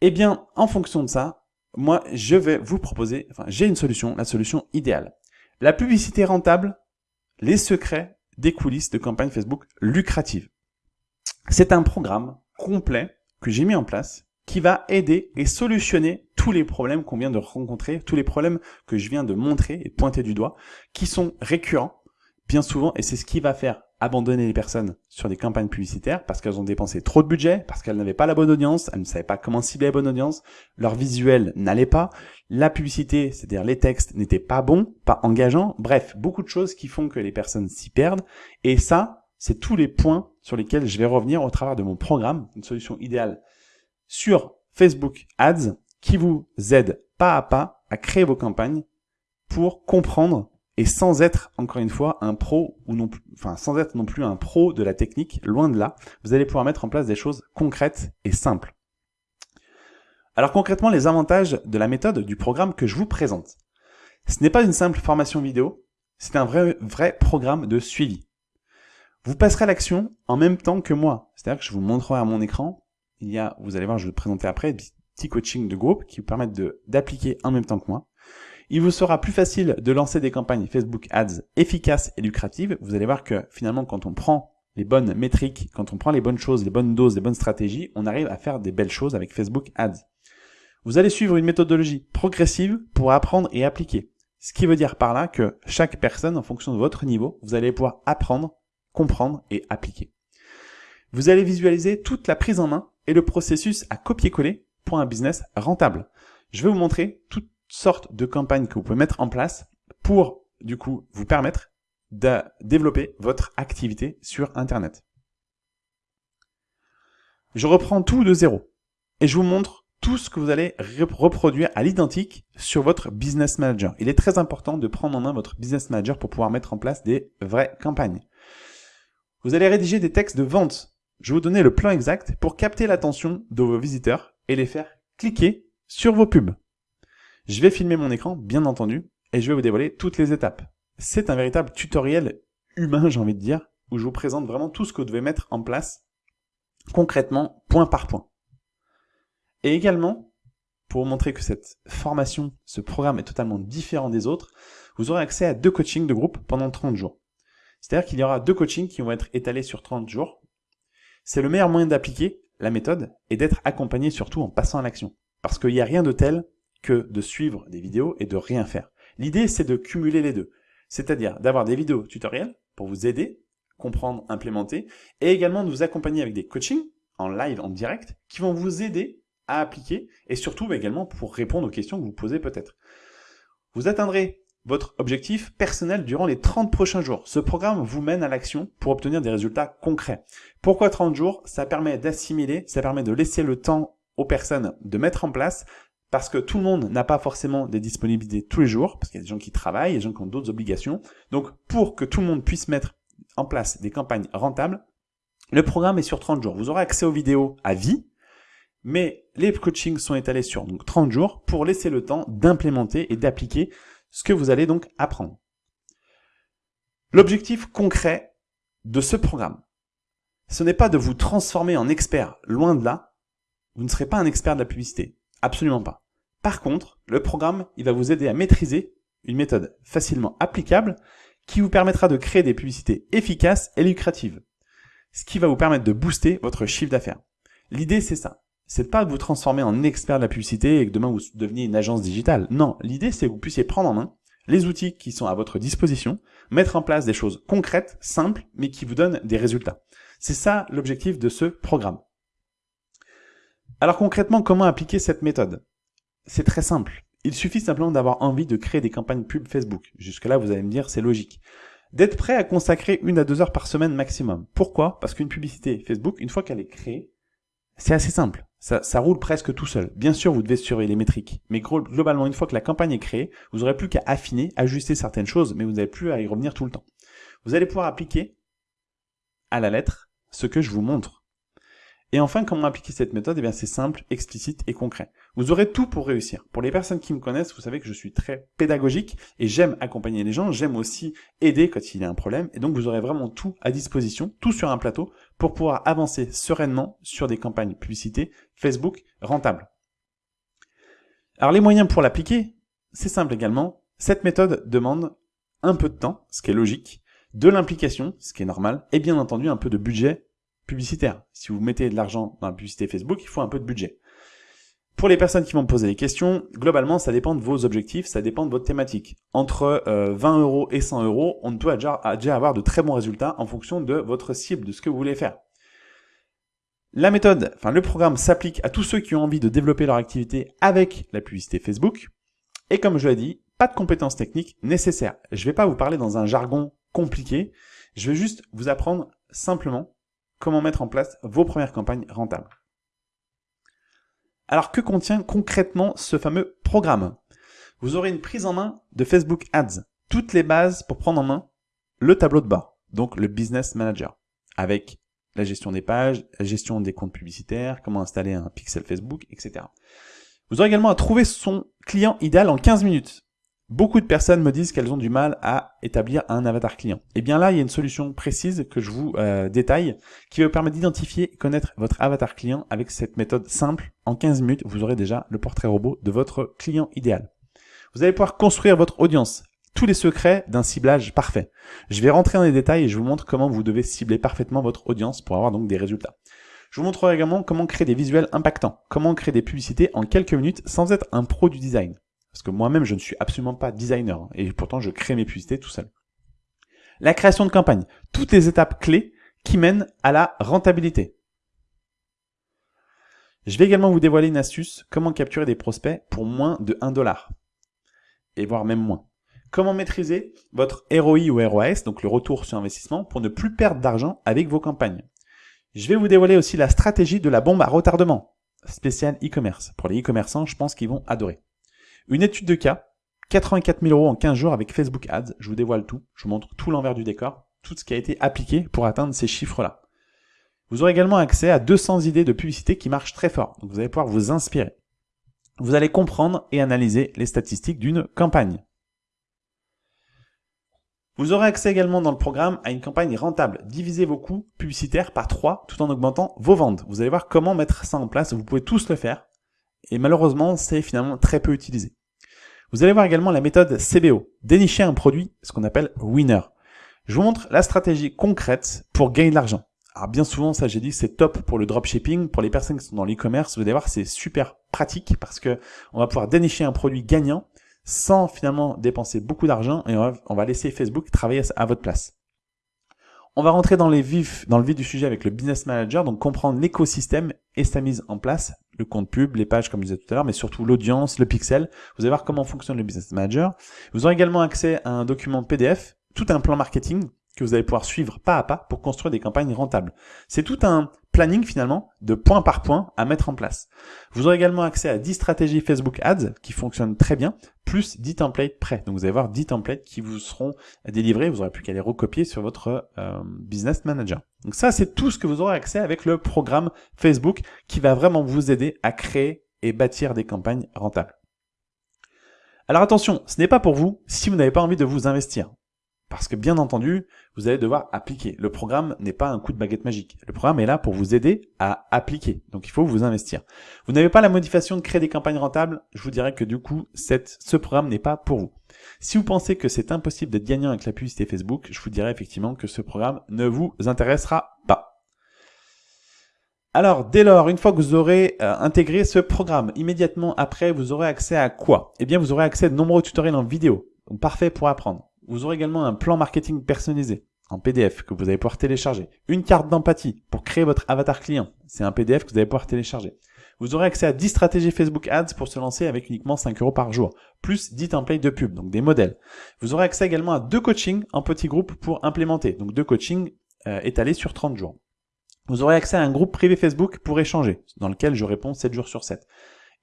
Eh bien, en fonction de ça, moi, je vais vous proposer, enfin, j'ai une solution, la solution idéale. La publicité rentable, les secrets des coulisses de campagne Facebook lucrative. C'est un programme complet que j'ai mis en place qui va aider et solutionner tous les problèmes qu'on vient de rencontrer, tous les problèmes que je viens de montrer et pointer du doigt, qui sont récurrents bien souvent, et c'est ce qui va faire abandonner les personnes sur des campagnes publicitaires parce qu'elles ont dépensé trop de budget, parce qu'elles n'avaient pas la bonne audience, elles ne savaient pas comment cibler la bonne audience, leur visuel n'allait pas, la publicité, c'est-à-dire les textes, n'étaient pas bons, pas engageants, bref, beaucoup de choses qui font que les personnes s'y perdent, et ça, c'est tous les points sur lesquels je vais revenir au travers de mon programme, une solution idéale sur Facebook Ads qui vous aide pas à pas à créer vos campagnes pour comprendre et sans être encore une fois un pro ou non enfin sans être non plus un pro de la technique, loin de là, vous allez pouvoir mettre en place des choses concrètes et simples. Alors concrètement, les avantages de la méthode du programme que je vous présente. Ce n'est pas une simple formation vidéo, c'est un vrai, vrai programme de suivi. Vous passerez à l'action en même temps que moi. C'est-à-dire que je vous montrerai à mon écran, il y a, vous allez voir, je vais le présenter après, des petits coachings de groupe qui vous permettent d'appliquer en même temps que moi. Il vous sera plus facile de lancer des campagnes Facebook Ads efficaces et lucratives. Vous allez voir que finalement, quand on prend les bonnes métriques, quand on prend les bonnes choses, les bonnes doses, les bonnes stratégies, on arrive à faire des belles choses avec Facebook Ads. Vous allez suivre une méthodologie progressive pour apprendre et appliquer. Ce qui veut dire par là que chaque personne, en fonction de votre niveau, vous allez pouvoir apprendre, comprendre et appliquer. Vous allez visualiser toute la prise en main et le processus à copier-coller pour un business rentable. Je vais vous montrer tout sortes de campagnes que vous pouvez mettre en place pour, du coup, vous permettre de développer votre activité sur Internet. Je reprends tout de zéro et je vous montre tout ce que vous allez reproduire à l'identique sur votre Business Manager. Il est très important de prendre en main votre Business Manager pour pouvoir mettre en place des vraies campagnes. Vous allez rédiger des textes de vente. Je vais vous donner le plan exact pour capter l'attention de vos visiteurs et les faire cliquer sur vos pubs. Je vais filmer mon écran, bien entendu, et je vais vous dévoiler toutes les étapes. C'est un véritable tutoriel humain, j'ai envie de dire, où je vous présente vraiment tout ce que vous devez mettre en place concrètement, point par point. Et également, pour vous montrer que cette formation, ce programme est totalement différent des autres, vous aurez accès à deux coachings de groupe pendant 30 jours. C'est-à-dire qu'il y aura deux coachings qui vont être étalés sur 30 jours. C'est le meilleur moyen d'appliquer la méthode et d'être accompagné surtout en passant à l'action. Parce qu'il n'y a rien de tel que de suivre des vidéos et de rien faire. L'idée, c'est de cumuler les deux. C'est-à-dire d'avoir des vidéos tutoriels pour vous aider, comprendre, implémenter, et également de vous accompagner avec des coachings en live, en direct, qui vont vous aider à appliquer, et surtout également pour répondre aux questions que vous posez peut-être. Vous atteindrez votre objectif personnel durant les 30 prochains jours. Ce programme vous mène à l'action pour obtenir des résultats concrets. Pourquoi 30 jours? Ça permet d'assimiler, ça permet de laisser le temps aux personnes de mettre en place, parce que tout le monde n'a pas forcément des disponibilités tous les jours, parce qu'il y a des gens qui travaillent, des gens qui ont d'autres obligations. Donc, pour que tout le monde puisse mettre en place des campagnes rentables, le programme est sur 30 jours. Vous aurez accès aux vidéos à vie, mais les coachings sont étalés sur donc 30 jours pour laisser le temps d'implémenter et d'appliquer ce que vous allez donc apprendre. L'objectif concret de ce programme, ce n'est pas de vous transformer en expert, loin de là, vous ne serez pas un expert de la publicité. Absolument pas. Par contre, le programme, il va vous aider à maîtriser une méthode facilement applicable qui vous permettra de créer des publicités efficaces et lucratives. Ce qui va vous permettre de booster votre chiffre d'affaires. L'idée, c'est ça. C'est pas de vous transformer en expert de la publicité et que demain vous deveniez une agence digitale. Non, l'idée, c'est que vous puissiez prendre en main les outils qui sont à votre disposition, mettre en place des choses concrètes, simples, mais qui vous donnent des résultats. C'est ça l'objectif de ce programme. Alors concrètement, comment appliquer cette méthode? C'est très simple. Il suffit simplement d'avoir envie de créer des campagnes pub Facebook. Jusque-là, vous allez me dire, c'est logique. D'être prêt à consacrer une à deux heures par semaine maximum. Pourquoi? Parce qu'une publicité Facebook, une fois qu'elle est créée, c'est assez simple. Ça, ça, roule presque tout seul. Bien sûr, vous devez surveiller les métriques. Mais globalement, une fois que la campagne est créée, vous n'aurez plus qu'à affiner, ajuster certaines choses, mais vous n'avez plus à y revenir tout le temps. Vous allez pouvoir appliquer à la lettre ce que je vous montre. Et enfin, comment appliquer cette méthode? Eh bien, c'est simple, explicite et concret. Vous aurez tout pour réussir. Pour les personnes qui me connaissent, vous savez que je suis très pédagogique et j'aime accompagner les gens, j'aime aussi aider quand il y a un problème. Et donc, vous aurez vraiment tout à disposition, tout sur un plateau, pour pouvoir avancer sereinement sur des campagnes publicité Facebook rentables. Alors, les moyens pour l'appliquer, c'est simple également. Cette méthode demande un peu de temps, ce qui est logique, de l'implication, ce qui est normal, et bien entendu un peu de budget publicitaire. Si vous mettez de l'argent dans la publicité Facebook, il faut un peu de budget. Pour les personnes qui vont me poser des questions, globalement, ça dépend de vos objectifs, ça dépend de votre thématique. Entre 20 euh, euros et 100 euros, on peut déjà, déjà avoir de très bons résultats en fonction de votre cible, de ce que vous voulez faire. La méthode, enfin le programme s'applique à tous ceux qui ont envie de développer leur activité avec la publicité Facebook. Et comme je l'ai dit, pas de compétences techniques nécessaires. Je ne vais pas vous parler dans un jargon compliqué, je vais juste vous apprendre simplement comment mettre en place vos premières campagnes rentables. Alors que contient concrètement ce fameux programme? Vous aurez une prise en main de Facebook Ads, toutes les bases pour prendre en main le tableau de bord, donc le Business Manager, avec la gestion des pages, la gestion des comptes publicitaires, comment installer un pixel Facebook, etc. Vous aurez également à trouver son client idéal en 15 minutes. Beaucoup de personnes me disent qu'elles ont du mal à établir un avatar client. Et eh bien là, il y a une solution précise que je vous euh, détaille qui va vous permettre d'identifier et connaître votre avatar client avec cette méthode simple. En 15 minutes, vous aurez déjà le portrait robot de votre client idéal. Vous allez pouvoir construire votre audience, tous les secrets d'un ciblage parfait. Je vais rentrer dans les détails et je vous montre comment vous devez cibler parfaitement votre audience pour avoir donc des résultats. Je vous montrerai également comment créer des visuels impactants, comment créer des publicités en quelques minutes sans être un pro du design. Parce que moi-même, je ne suis absolument pas designer. Hein, et pourtant, je crée mes publicités tout seul. La création de campagne. Toutes les étapes clés qui mènent à la rentabilité. Je vais également vous dévoiler une astuce, comment capturer des prospects pour moins de 1 dollar. Et voire même moins. Comment maîtriser votre ROI ou ROAS, donc le retour sur investissement, pour ne plus perdre d'argent avec vos campagnes. Je vais vous dévoiler aussi la stratégie de la bombe à retardement, spécial e-commerce. Pour les e-commerçants, je pense qu'ils vont adorer. Une étude de cas, 84 000 euros en 15 jours avec Facebook Ads. Je vous dévoile tout. Je vous montre tout l'envers du décor, tout ce qui a été appliqué pour atteindre ces chiffres-là. Vous aurez également accès à 200 idées de publicité qui marchent très fort. Donc vous allez pouvoir vous inspirer. Vous allez comprendre et analyser les statistiques d'une campagne. Vous aurez accès également dans le programme à une campagne rentable. Divisez vos coûts publicitaires par 3 tout en augmentant vos ventes. Vous allez voir comment mettre ça en place. Vous pouvez tous le faire. Et malheureusement, c'est finalement très peu utilisé. Vous allez voir également la méthode CBO, dénicher un produit, ce qu'on appelle winner. Je vous montre la stratégie concrète pour gagner de l'argent. Alors bien souvent, ça j'ai dit, c'est top pour le dropshipping, pour les personnes qui sont dans l'e-commerce, vous allez voir, c'est super pratique parce que on va pouvoir dénicher un produit gagnant sans finalement dépenser beaucoup d'argent et on va, laisser Facebook travailler à votre place. On va rentrer dans, les vifs, dans le vif du sujet avec le business manager, donc comprendre l'écosystème et sa mise en place le compte pub, les pages comme je disais tout à l'heure, mais surtout l'audience, le pixel. Vous allez voir comment fonctionne le Business Manager. Vous aurez également accès à un document PDF, tout un plan marketing que vous allez pouvoir suivre pas à pas pour construire des campagnes rentables. C'est tout un planning finalement de point par point à mettre en place. Vous aurez également accès à 10 stratégies Facebook Ads qui fonctionnent très bien, plus 10 templates prêts. Donc vous allez avoir 10 templates qui vous seront délivrés, vous n'aurez plus qu'à les recopier sur votre euh, Business Manager. Donc ça c'est tout ce que vous aurez accès avec le programme Facebook qui va vraiment vous aider à créer et bâtir des campagnes rentables. Alors attention, ce n'est pas pour vous si vous n'avez pas envie de vous investir. Parce que bien entendu, vous allez devoir appliquer. Le programme n'est pas un coup de baguette magique. Le programme est là pour vous aider à appliquer. Donc il faut vous investir. Vous n'avez pas la motivation de créer des campagnes rentables, je vous dirais que du coup, ce programme n'est pas pour vous. Si vous pensez que c'est impossible d'être gagnant avec la publicité Facebook, je vous dirais effectivement que ce programme ne vous intéressera pas. Alors, dès lors, une fois que vous aurez euh, intégré ce programme, immédiatement après, vous aurez accès à quoi? Eh bien, vous aurez accès à de nombreux tutoriels en vidéo, donc parfait pour apprendre. Vous aurez également un plan marketing personnalisé en PDF que vous allez pouvoir télécharger. Une carte d'empathie pour créer votre avatar client. C'est un PDF que vous allez pouvoir télécharger. Vous aurez accès à 10 stratégies Facebook Ads pour se lancer avec uniquement 5 euros par jour, plus 10 templates de pub, donc des modèles. Vous aurez accès également à deux coachings en petits groupes pour implémenter, donc deux coachings euh, étalés sur 30 jours. Vous aurez accès à un groupe privé Facebook pour échanger, dans lequel je réponds 7 jours sur 7.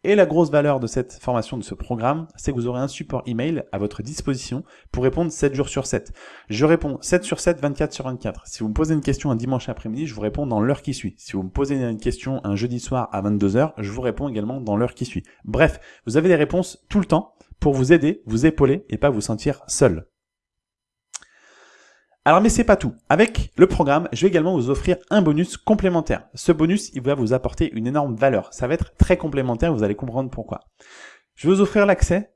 Et la grosse valeur de cette formation, de ce programme, c'est que vous aurez un support email à votre disposition pour répondre 7 jours sur 7. Je réponds 7 sur 7, 24 sur 24. Si vous me posez une question un dimanche après-midi, je vous réponds dans l'heure qui suit. Si vous me posez une question un jeudi soir à 22h, je vous réponds également dans l'heure qui suit. Bref, vous avez des réponses tout le temps pour vous aider, vous épauler et pas vous sentir seul. Alors mais c'est pas tout. Avec le programme, je vais également vous offrir un bonus complémentaire. Ce bonus, il va vous apporter une énorme valeur. Ça va être très complémentaire, vous allez comprendre pourquoi. Je vais vous offrir l'accès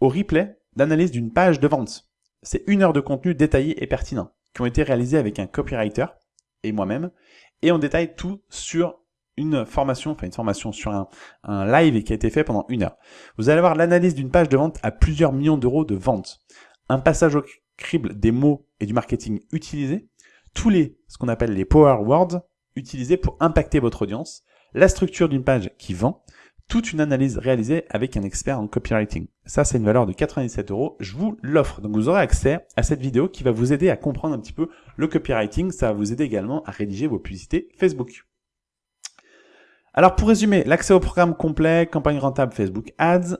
au replay d'analyse d'une page de vente. C'est une heure de contenu détaillé et pertinent, qui ont été réalisés avec un copywriter et moi-même, et on détaille tout sur une formation, enfin une formation sur un, live qui a été fait pendant une heure. Vous allez avoir l'analyse d'une page de vente à plusieurs millions d'euros de vente. Un passage au crible des mots et du marketing utilisés, tous les, ce qu'on appelle les power words, utilisés pour impacter votre audience, la structure d'une page qui vend, toute une analyse réalisée avec un expert en copywriting. Ça, c'est une valeur de 97 euros. Je vous l'offre. Donc, vous aurez accès à cette vidéo qui va vous aider à comprendre un petit peu le copywriting. Ça va vous aider également à rédiger vos publicités Facebook. Alors, pour résumer, l'accès au programme complet, campagne rentable Facebook Ads,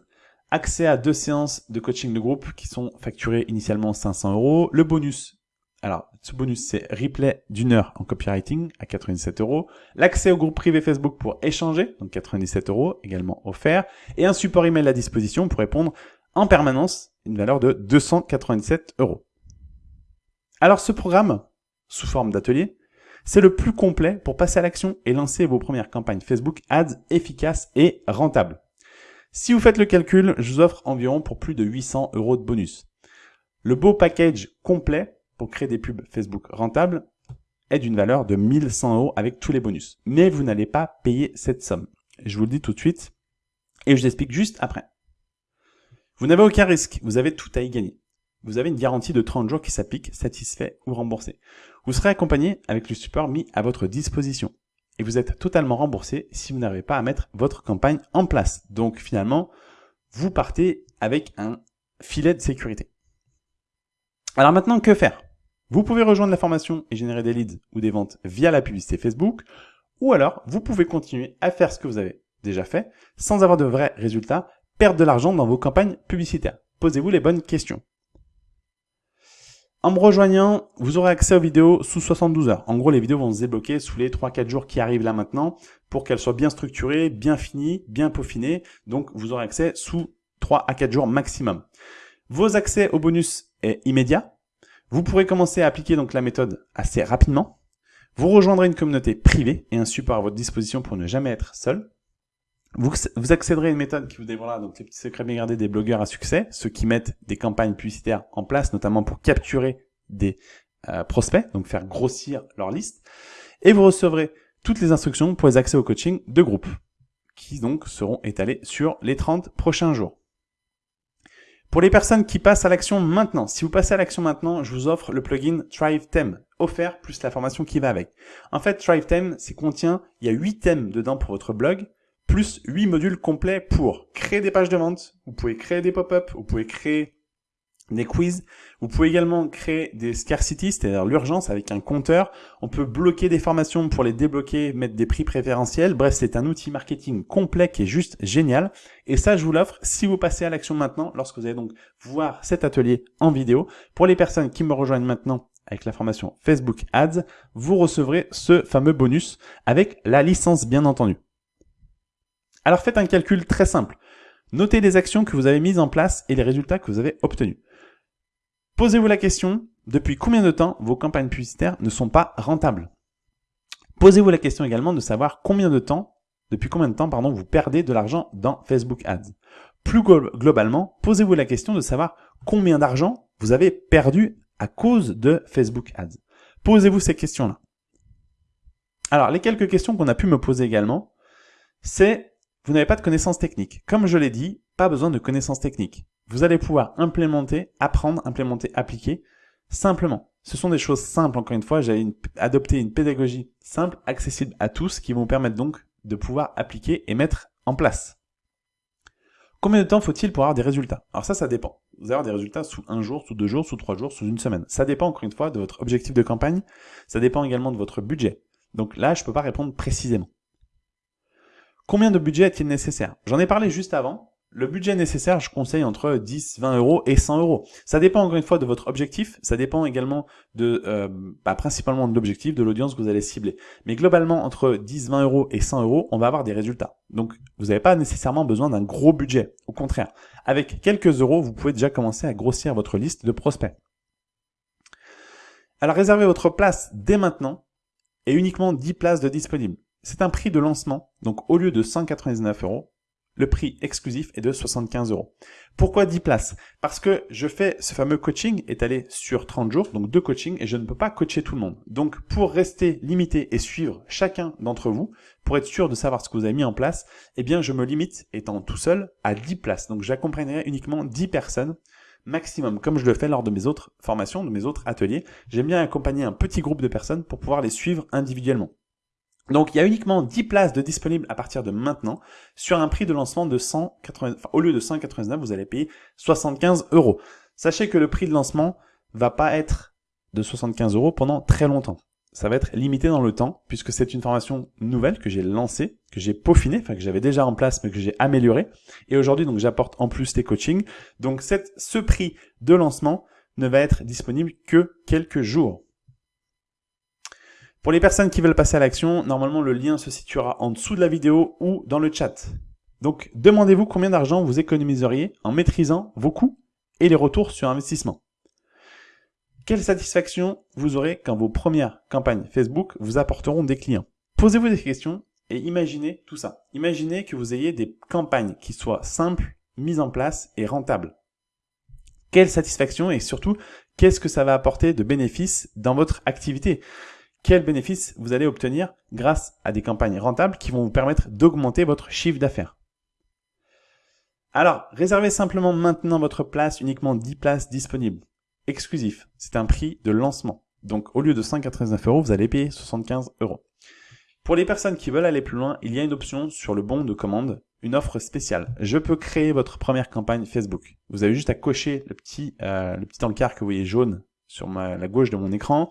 accès à deux séances de coaching de groupe qui sont facturées initialement 500 euros. Le bonus, alors ce bonus c'est replay d'une heure en copywriting à 97 euros. L'accès au groupe privé Facebook pour échanger, donc 97 euros également offert. Et un support email à disposition pour répondre en permanence, une valeur de 297 euros. Alors ce programme, sous forme d'atelier, c'est le plus complet pour passer à l'action et lancer vos premières campagnes Facebook Ads efficaces et rentables. Si vous faites le calcul, je vous offre environ pour plus de 800 euros de bonus. Le beau package complet pour créer des pubs Facebook rentables est d'une valeur de 1100 euros avec tous les bonus. Mais vous n'allez pas payer cette somme. Je vous le dis tout de suite et je vous explique juste après. Vous n'avez aucun risque, vous avez tout à y gagner. Vous avez une garantie de 30 jours qui s'applique, satisfait ou remboursé. Vous serez accompagné avec le support mis à votre disposition et vous êtes totalement remboursé si vous n'avez pas à mettre votre campagne en place. Donc finalement, vous partez avec un filet de sécurité. Alors maintenant, que faire? Vous pouvez rejoindre la formation et générer des leads ou des ventes via la publicité Facebook, ou alors vous pouvez continuer à faire ce que vous avez déjà fait sans avoir de vrais résultats, perdre de l'argent dans vos campagnes publicitaires. Posez-vous les bonnes questions. En me rejoignant, vous aurez accès aux vidéos sous 72 heures. En gros, les vidéos vont se débloquer sous les 3-4 jours qui arrivent là maintenant pour qu'elles soient bien structurées, bien finies, bien peaufinées. Donc, vous aurez accès sous 3 à 4 jours maximum. Vos accès au bonus est immédiat. Vous pourrez commencer à appliquer donc la méthode assez rapidement. Vous rejoindrez une communauté privée et un support à votre disposition pour ne jamais être seul. Vous, vous accéderez à une méthode qui vous dévoilera donc les petits secrets bien gardés des blogueurs à succès, ceux qui mettent des campagnes publicitaires en place, notamment pour capturer des euh, prospects, donc faire grossir leur liste. Et vous recevrez toutes les instructions pour les accès au coaching de groupe, qui donc seront étalés sur les 30 prochains jours. Pour les personnes qui passent à l'action maintenant, si vous passez à l'action maintenant, je vous offre le plugin Thrive Theme, offert plus la formation qui va avec. En fait, Thrive Theme, c'est contient, il y a 8 thèmes dedans pour votre blog, plus 8 modules complets pour créer des pages de vente, vous pouvez créer des pop-up, vous pouvez créer des quiz. Vous pouvez également créer des scarcity, c'est-à-dire l'urgence avec un compteur. On peut bloquer des formations pour les débloquer, mettre des prix préférentiels. Bref, c'est un outil marketing complet qui est juste génial. Et ça, je vous l'offre si vous passez à l'action maintenant, lorsque vous allez donc voir cet atelier en vidéo. Pour les personnes qui me rejoignent maintenant avec la formation Facebook Ads, vous recevrez ce fameux bonus avec la licence bien entendu. Alors faites un calcul très simple. Notez les actions que vous avez mises en place et les résultats que vous avez obtenus. Posez-vous la question, depuis combien de temps vos campagnes publicitaires ne sont pas rentables? Posez-vous la question également de savoir combien de temps, depuis combien de temps, pardon, vous perdez de l'argent dans Facebook Ads. Plus globalement, posez-vous la question de savoir combien d'argent vous avez perdu à cause de Facebook Ads. Posez-vous ces questions-là. Alors, les quelques questions qu'on a pu me poser également, c'est vous n'avez pas de connaissances techniques. Comme je l'ai dit, pas besoin de connaissances techniques. Vous allez pouvoir implémenter, apprendre, implémenter, appliquer simplement. Ce sont des choses simples, encore une fois, j'ai adopté une pédagogie simple, accessible à tous, qui vont vous permettre donc de pouvoir appliquer et mettre en place. Combien de temps faut-il pour avoir des résultats? Alors ça, ça dépend. Vous allez avoir des résultats sous un jour, sous deux jours, sous trois jours, sous une semaine. Ça dépend encore une fois de votre objectif de campagne, ça dépend également de votre budget. Donc là, je ne peux pas répondre précisément. Combien de budget est-il nécessaire? J'en ai parlé juste avant. Le budget nécessaire, je conseille entre 10, 20 euros et 100 euros. Ça dépend encore une fois de votre objectif, ça dépend également de, euh, bah, principalement de l'objectif, de l'audience que vous allez cibler. Mais globalement, entre 10, 20 euros et 100 euros, on va avoir des résultats. Donc, vous n'avez pas nécessairement besoin d'un gros budget. Au contraire, avec quelques euros, vous pouvez déjà commencer à grossir votre liste de prospects. Alors, réservez votre place dès maintenant et uniquement 10 places de disponibles. C'est un prix de lancement, donc au lieu de 199 euros, le prix exclusif est de 75 euros. Pourquoi 10 places? Parce que je fais ce fameux coaching étalé sur 30 jours, donc deux coachings, et je ne peux pas coacher tout le monde. Donc pour rester limité et suivre chacun d'entre vous, pour être sûr de savoir ce que vous avez mis en place, eh bien je me limite, étant tout seul, à 10 places. Donc j'accompagnerai uniquement 10 personnes maximum, comme je le fais lors de mes autres formations, de mes autres ateliers. J'aime bien accompagner un petit groupe de personnes pour pouvoir les suivre individuellement. Donc il y a uniquement 10 places de disponibles à partir de maintenant sur un prix de lancement de 180, enfin, au lieu de 199, vous allez payer 75 euros. Sachez que le prix de lancement va pas être de 75 euros pendant très longtemps. Ça va être limité dans le temps puisque c'est une formation nouvelle que j'ai lancée, que j'ai peaufinée, enfin que j'avais déjà en place mais que j'ai améliorée. Et aujourd'hui donc j'apporte en plus des coachings. Donc ce prix de lancement ne va être disponible que quelques jours. Pour les personnes qui veulent passer à l'action, normalement le lien se situera en dessous de la vidéo ou dans le chat. Donc demandez-vous combien d'argent vous économiseriez en maîtrisant vos coûts et les retours sur investissement. Quelle satisfaction vous aurez quand vos premières campagnes Facebook vous apporteront des clients? Posez-vous des questions et imaginez tout ça. Imaginez que vous ayez des campagnes qui soient simples, mises en place et rentables. Quelle satisfaction et surtout, qu'est-ce que ça va apporter de bénéfices dans votre activité? Quels bénéfices vous allez obtenir grâce à des campagnes rentables qui vont vous permettre d'augmenter votre chiffre d'affaires. Alors, réservez simplement maintenant votre place, uniquement 10 places disponibles. Exclusif, c'est un prix de lancement. Donc au lieu de 189 euros, vous allez payer 75 euros. Pour les personnes qui veulent aller plus loin, il y a une option sur le bon de commande, une offre spéciale. Je peux créer votre première campagne Facebook. Vous avez juste à cocher le petit, euh, le petit encart que vous voyez jaune sur la gauche de mon écran.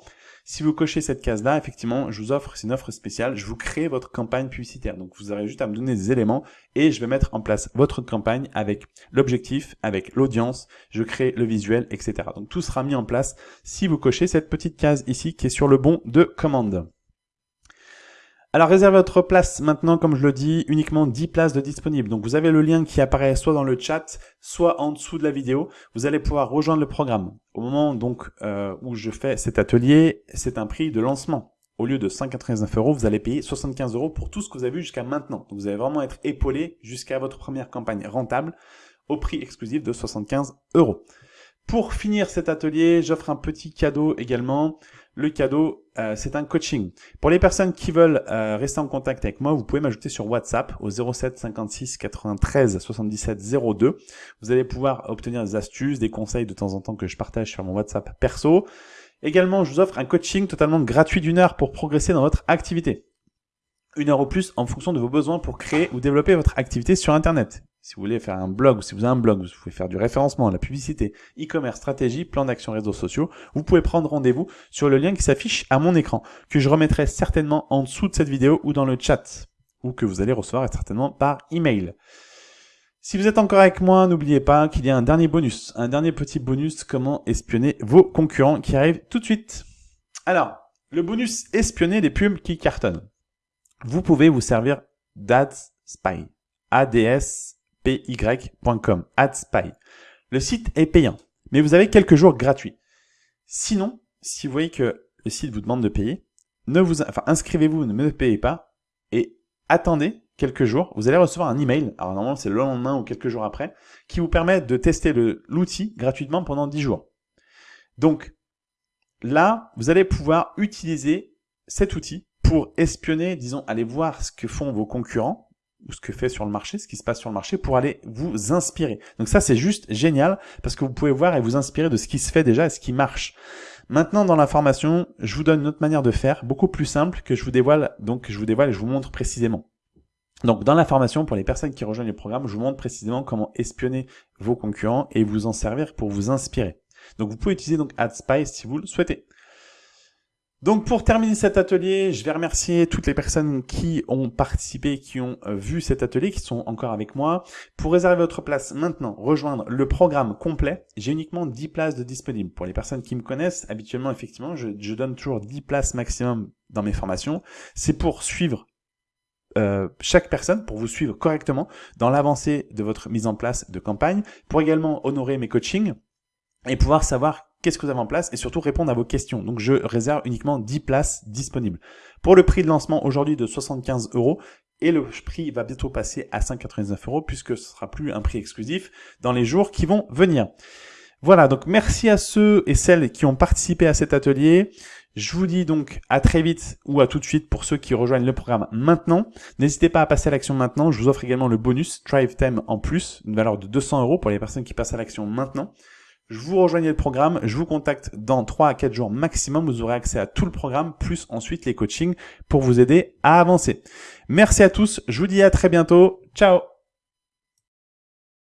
Si vous cochez cette case-là, effectivement, je vous offre, c'est une offre spéciale, je vous crée votre campagne publicitaire. Donc vous aurez juste à me donner des éléments et je vais mettre en place votre campagne avec l'objectif, avec l'audience, je crée le visuel, etc. Donc tout sera mis en place si vous cochez cette petite case ici qui est sur le bon de commande. Alors réservez votre place maintenant, comme je le dis, uniquement 10 places de disponibles. Donc vous avez le lien qui apparaît soit dans le chat, soit en dessous de la vidéo. Vous allez pouvoir rejoindre le programme. Au moment donc euh, où je fais cet atelier, c'est un prix de lancement. Au lieu de 199 euros, vous allez payer 75 euros pour tout ce que vous avez vu jusqu'à maintenant. Donc vous allez vraiment être épaulé jusqu'à votre première campagne rentable au prix exclusif de 75 euros. Pour finir cet atelier, j'offre un petit cadeau également. Le cadeau, euh, c'est un coaching. Pour les personnes qui veulent euh, rester en contact avec moi, vous pouvez m'ajouter sur WhatsApp au 07 56 93 77 02. Vous allez pouvoir obtenir des astuces, des conseils de temps en temps que je partage sur mon WhatsApp perso. Également, je vous offre un coaching totalement gratuit d'une heure pour progresser dans votre activité. Une heure ou plus en fonction de vos besoins pour créer ou développer votre activité sur Internet. Si vous voulez faire un blog, ou si vous avez un blog, vous pouvez faire du référencement, la publicité, e-commerce, stratégie, plan d'action réseaux sociaux, vous pouvez prendre rendez-vous sur le lien qui s'affiche à mon écran, que je remettrai certainement en dessous de cette vidéo ou dans le chat, ou que vous allez recevoir certainement par email. Si vous êtes encore avec moi, n'oubliez pas qu'il y a un dernier bonus, un dernier petit bonus, comment espionner vos concurrents qui arrive tout de suite. Alors, le bonus espionner les pubs qui cartonnent. Vous pouvez vous servir d'Ads Spy. ADS AdSpy. Le site est payant, mais vous avez quelques jours gratuits. Sinon, si vous voyez que le site vous demande de payer, ne vous, inscrivez-vous, ne me payez pas, et attendez quelques jours, vous allez recevoir un email, alors normalement c'est le lendemain ou quelques jours après, qui vous permet de tester l'outil gratuitement pendant 10 jours. Donc là, vous allez pouvoir utiliser cet outil pour espionner, disons, aller voir ce que font vos concurrents, ou ce que fait sur le marché, ce qui se passe sur le marché, pour aller vous inspirer. Donc ça, c'est juste génial, parce que vous pouvez voir et vous inspirer de ce qui se fait déjà et ce qui marche. Maintenant, dans la formation, je vous donne une autre manière de faire, beaucoup plus simple, que je vous dévoile, donc je vous dévoile et je vous montre précisément. Donc dans la formation, pour les personnes qui rejoignent le programme, je vous montre précisément comment espionner vos concurrents et vous en servir pour vous inspirer. Donc vous pouvez utiliser donc AdSpy si vous le souhaitez. Donc pour terminer cet atelier, je vais remercier toutes les personnes qui ont participé, qui ont euh, vu cet atelier, qui sont encore avec moi. Pour réserver votre place maintenant, rejoindre le programme complet, j'ai uniquement 10 places de disponibles. Pour les personnes qui me connaissent, habituellement, effectivement, je, donne toujours 10 places maximum dans mes formations. C'est pour suivre euh, chaque personne pour vous suivre correctement dans l'avancée de votre mise en place de campagne, pour également honorer mes coachings et pouvoir savoir qu'est-ce que vous avez en place et surtout répondre à vos questions. Donc je réserve uniquement 10 places disponibles. Pour le prix de lancement aujourd'hui de 75 euros, et le prix va bientôt passer à 199 euros puisque ce sera plus un prix exclusif dans les jours qui vont venir. Voilà, donc merci à ceux et celles qui ont participé à cet atelier. Je vous dis donc à très vite ou à tout de suite pour ceux qui rejoignent le programme maintenant. N'hésitez pas à passer à l'action maintenant. Je vous offre également le bonus Drive Time en plus, une valeur de 200 euros pour les personnes qui passent à l'action maintenant. Je vous rejoignez le programme, je vous contacte dans 3 à 4 jours maximum, vous aurez accès à tout le programme, plus ensuite les coachings pour vous aider à avancer. Merci à tous, je vous dis à très bientôt, ciao